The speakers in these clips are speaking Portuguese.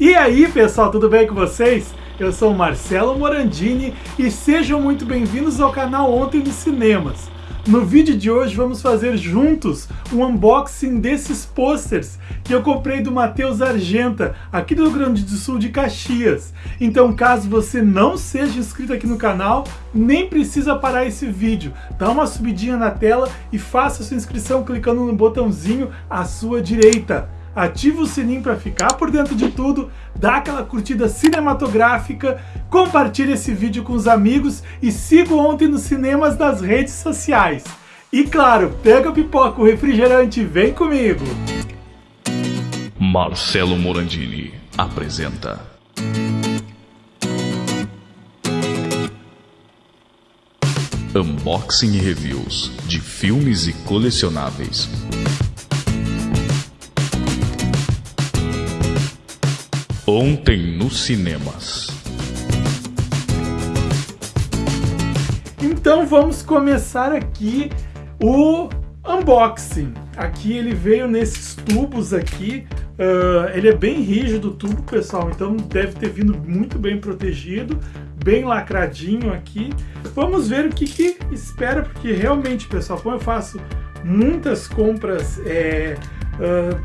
E aí pessoal, tudo bem com vocês? Eu sou Marcelo Morandini e sejam muito bem-vindos ao canal Ontem nos Cinemas. No vídeo de hoje vamos fazer juntos um unboxing desses posters que eu comprei do Matheus Argenta, aqui do Rio Grande do Sul de Caxias. Então caso você não seja inscrito aqui no canal, nem precisa parar esse vídeo. Dá uma subidinha na tela e faça sua inscrição clicando no botãozinho à sua direita ativa o sininho para ficar por dentro de tudo, dá aquela curtida cinematográfica, compartilhe esse vídeo com os amigos e siga ontem nos cinemas nas redes sociais. E claro, pega a pipoca, o refrigerante vem comigo! Marcelo Morandini apresenta Unboxing e Reviews de filmes e colecionáveis. Ontem nos cinemas. Então vamos começar aqui o unboxing. Aqui ele veio nesses tubos aqui. Uh, ele é bem rígido o tubo, pessoal, então deve ter vindo muito bem protegido, bem lacradinho aqui. Vamos ver o que, que espera, porque realmente, pessoal, como eu faço muitas compras, é,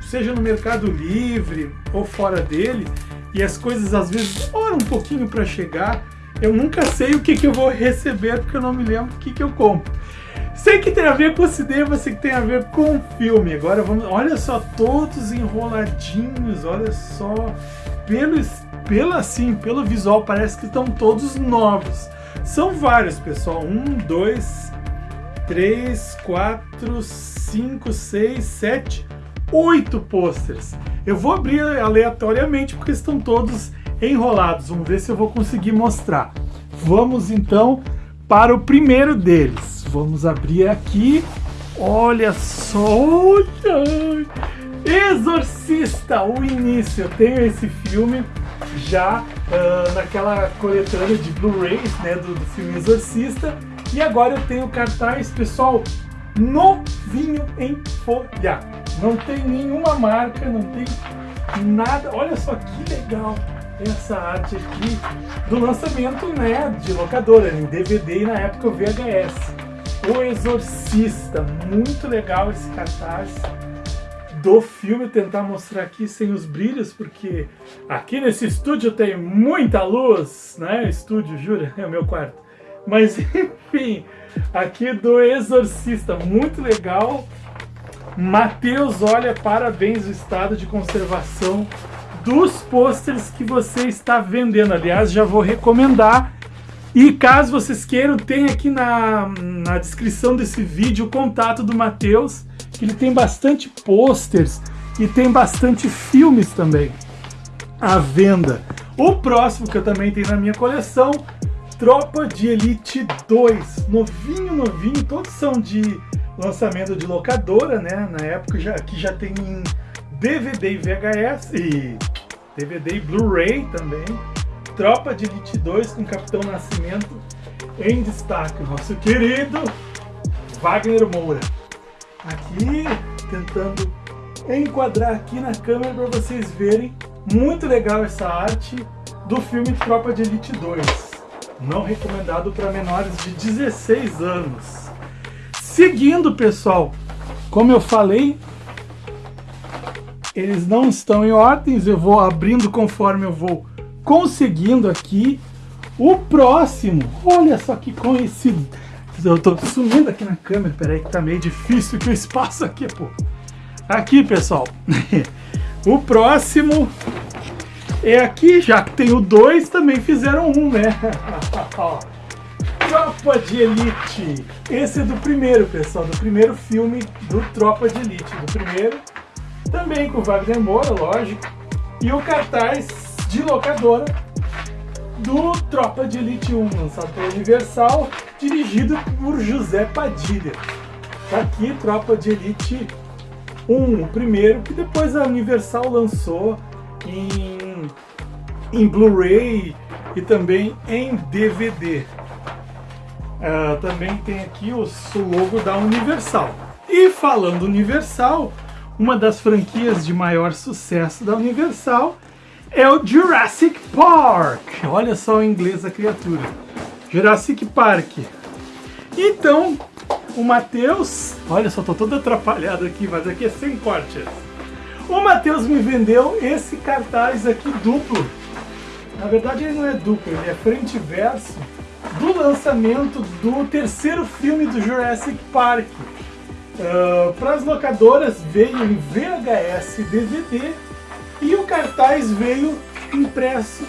seja no Mercado Livre ou fora dele, e as coisas às vezes demoram um pouquinho para chegar. Eu nunca sei o que, que eu vou receber porque eu não me lembro o que, que eu compro. Sei que tem a ver com cinema, sei que tem a ver com filme. Agora vamos, olha só, todos enroladinhos, olha só, pelo, pelo assim, pelo visual parece que estão todos novos. São vários, pessoal. Um, dois, três, quatro, cinco, seis, sete, oito posters. Eu vou abrir aleatoriamente porque estão todos enrolados. Vamos ver se eu vou conseguir mostrar. Vamos então para o primeiro deles. Vamos abrir aqui. Olha só! Exorcista, o início. Eu tenho esse filme já uh, naquela coletânea de Blu-rays né, do, do filme Exorcista. E agora eu tenho cartaz, pessoal, novinho em folha. Não tem nenhuma marca, não tem nada. Olha só que legal essa arte aqui do lançamento né, de locadora, em DVD e na época o VHS. O Exorcista, muito legal esse cartaz do filme, tentar mostrar aqui sem os brilhos, porque aqui nesse estúdio tem muita luz, né? Estúdio, jura? É o meu quarto. Mas enfim, aqui do Exorcista, muito legal. Matheus, olha, parabéns o estado de conservação dos pôsteres que você está vendendo. Aliás, já vou recomendar. E caso vocês queiram, tem aqui na, na descrição desse vídeo o contato do Matheus, que ele tem bastante pôsteres e tem bastante filmes também à venda. O próximo que eu também tenho na minha coleção, Tropa de Elite 2. Novinho, novinho, todos são de lançamento de locadora, né? Na época já, que já tem em DVD e VHS e DVD e Blu-ray também. Tropa de Elite 2 com Capitão Nascimento em destaque. Nosso querido Wagner Moura. Aqui, tentando enquadrar aqui na câmera para vocês verem. Muito legal essa arte do filme Tropa de Elite 2. Não recomendado para menores de 16 anos. Seguindo, pessoal, como eu falei, eles não estão em ordens, eu vou abrindo conforme eu vou conseguindo aqui. O próximo, olha só que conhecido. Eu tô sumindo aqui na câmera, peraí que tá meio difícil que o espaço aqui, pô. Aqui, pessoal. o próximo é aqui, já que tem o dois, também fizeram um, né? Tropa de Elite. Esse é do primeiro, pessoal, do primeiro filme do Tropa de Elite. Do primeiro, também com Wagner Moura, lógico. E o cartaz de locadora do Tropa de Elite 1, lançado pela Universal, dirigido por José Padilha. Tá aqui, Tropa de Elite 1, o primeiro, que depois a Universal lançou em, em Blu-ray e também em DVD. Uh, também tem aqui o, logo da Universal. E falando Universal, uma das franquias de maior sucesso da Universal é o Jurassic Park. Olha só o inglês da criatura. Jurassic Park. Então, o Matheus... Olha só, tô todo atrapalhado aqui, mas aqui é sem cortes. O Matheus me vendeu esse cartaz aqui duplo. Na verdade ele não é duplo, ele é frente e verso do lançamento do terceiro filme do Jurassic Park. Uh, Para as locadoras veio em VHS e DVD e o cartaz veio impresso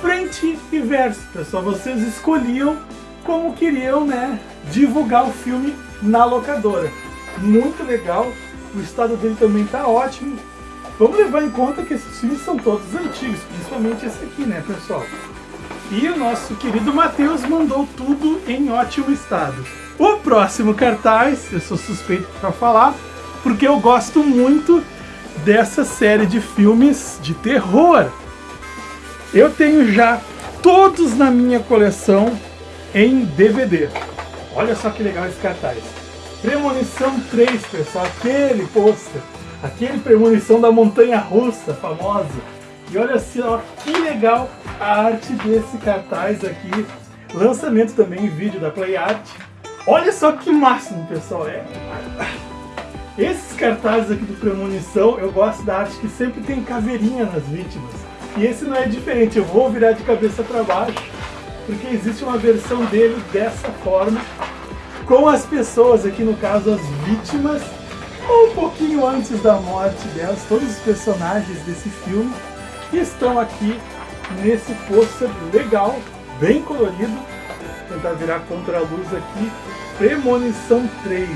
frente e verso. Pessoal, vocês escolhiam como queriam né, divulgar o filme na locadora. Muito legal, o estado dele também está ótimo. Vamos levar em conta que esses filmes são todos antigos, principalmente esse aqui, né, pessoal? E o nosso querido Matheus mandou tudo em ótimo estado. O próximo cartaz, eu sou suspeito para falar, porque eu gosto muito dessa série de filmes de terror. Eu tenho já todos na minha coleção em DVD. Olha só que legal esse cartaz. Premonição 3, pessoal, aquele pôster, aquele Premonição da Montanha Russa famosa. E olha só que legal a arte desse cartaz aqui. Lançamento também em vídeo da Play Art. Olha só que máximo, pessoal. É... Esses cartazes aqui do Premonição, eu gosto da arte que sempre tem caveirinha nas vítimas. E esse não é diferente, eu vou virar de cabeça para baixo, porque existe uma versão dele dessa forma, com as pessoas aqui, no caso as vítimas, um pouquinho antes da morte delas, todos os personagens desse filme estão aqui nesse pôster legal, bem colorido. Vou tentar virar contra a luz aqui. Premonição 3,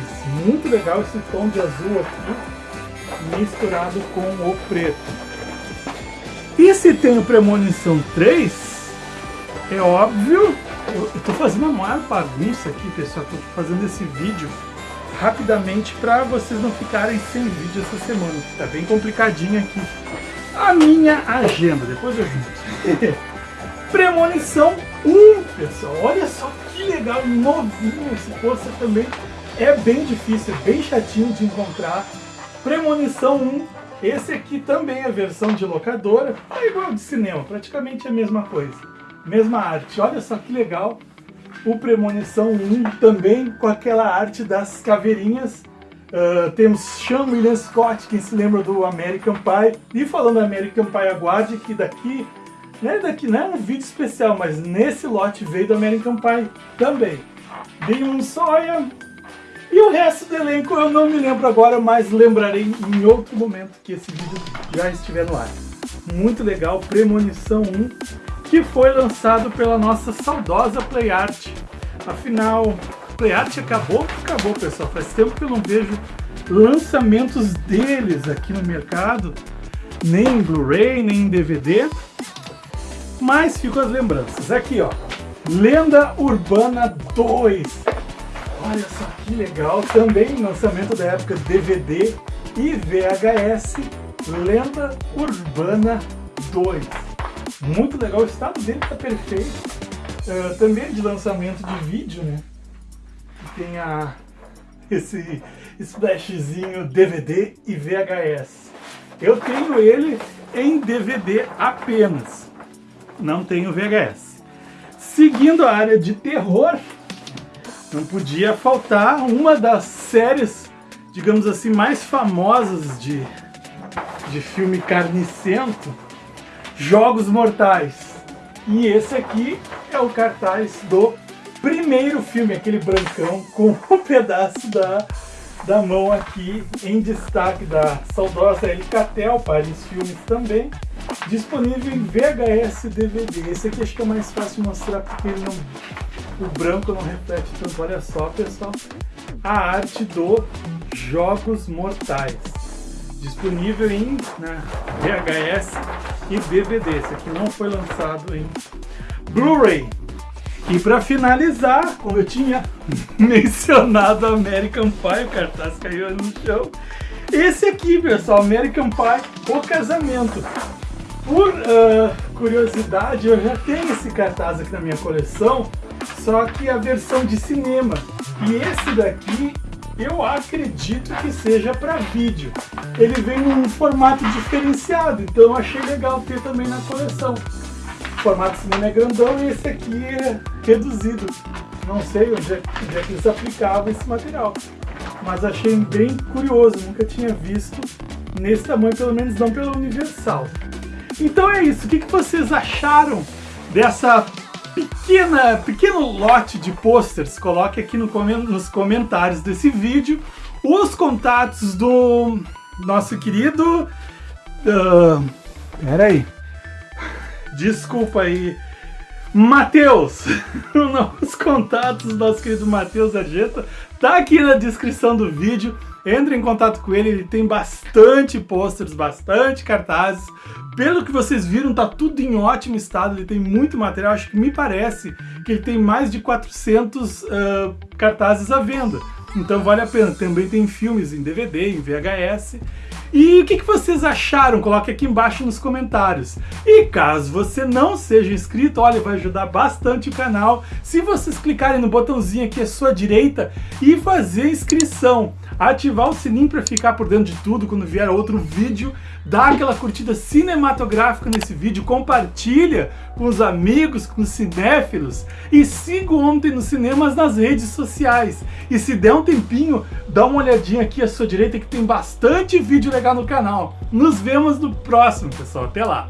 muito legal esse tom de azul aqui, misturado com o preto. E se tem o Premonição 3, é óbvio, eu estou fazendo uma maior bagunça aqui, pessoal, estou fazendo esse vídeo rapidamente para vocês não ficarem sem vídeo essa semana, que tá bem complicadinho aqui a minha agenda, depois eu junto. Premonição 1, pessoal, olha só que legal, novinho esse pôster também. É bem difícil, é bem chatinho de encontrar. Premonição 1, esse aqui também é versão de locadora, é igual de cinema, praticamente a mesma coisa. Mesma arte, olha só que legal. O Premonição 1 também com aquela arte das caveirinhas Uh, temos Sean William Scott, quem se lembra do American Pie. E falando do American Pie, aguarde que daqui, né, daqui não é um vídeo especial, mas nesse lote veio do American Pie também. Damon Sawyer. E o resto do elenco eu não me lembro agora, mas lembrarei em outro momento que esse vídeo já estiver no ar. Muito legal, Premonição 1, que foi lançado pela nossa saudosa Play Art. Afinal, PlayArt acabou? Acabou, pessoal. Faz tempo que eu não vejo lançamentos deles aqui no mercado, nem em Blu-ray, nem em DVD. Mas ficam as lembranças. Aqui, ó. Lenda Urbana 2. Olha só que legal. Também lançamento da época DVD e VHS. Lenda Urbana 2. Muito legal. O estado dele está perfeito. Uh, também de lançamento de vídeo, né? Tem a, esse splashzinho DVD e VHS. Eu tenho ele em DVD apenas, não tenho VHS. Seguindo a área de terror, não podia faltar uma das séries, digamos assim, mais famosas de, de filme carnicento, Jogos Mortais. E esse aqui é o cartaz do primeiro filme, aquele brancão, com um pedaço da, da mão aqui em destaque da saudosa Elicatel, Paris Filmes também, disponível em VHS DVD. Esse aqui acho que é mais fácil mostrar porque ele não, o branco não reflete tanto. Olha só, pessoal, a arte do Jogos Mortais. Disponível em né, VHS e DVD. Esse aqui não foi lançado em Blu-ray. E para finalizar, como eu tinha mencionado American Pie, o cartaz caiu no chão. Esse aqui, pessoal, American Pie, O Casamento. Por uh, curiosidade, eu já tenho esse cartaz aqui na minha coleção, só que a versão de cinema. E esse daqui eu acredito que seja para vídeo. Ele vem num formato diferenciado, então eu achei legal ter também na coleção. Formato cinema é grandão e esse aqui é reduzido. Não sei onde é, onde é que eles aplicavam esse material, mas achei bem curioso, nunca tinha visto nesse tamanho, pelo menos não pela Universal. Então é isso, o que, que vocês acharam dessa pequena, pequeno lote de posters? Coloque aqui no, nos comentários desse vídeo os contatos do nosso querido... Uh, pera aí. Desculpa aí. Matheus, os contatos do nosso querido Matheus Argenta tá aqui na descrição do vídeo. Entre em contato com ele, ele tem bastante posters, bastante cartazes. Pelo que vocês viram, tá tudo em ótimo estado, ele tem muito material, acho que me parece que ele tem mais de 400 uh, cartazes à venda. Então vale a pena, também tem filmes em DVD, em VHS. E o que, que vocês acharam? Coloque aqui embaixo nos comentários. E caso você não seja inscrito, olha, vai ajudar bastante o canal se vocês clicarem no botãozinho aqui à sua direita e fazer inscrição ativar o sininho para ficar por dentro de tudo quando vier outro vídeo, dá aquela curtida cinematográfica nesse vídeo, compartilha com os amigos, com os cinéfilos e siga Ontem nos Cinemas nas redes sociais. E se der um tempinho, dá uma olhadinha aqui à sua direita que tem bastante vídeo legal no canal. Nos vemos no próximo, pessoal. Até lá!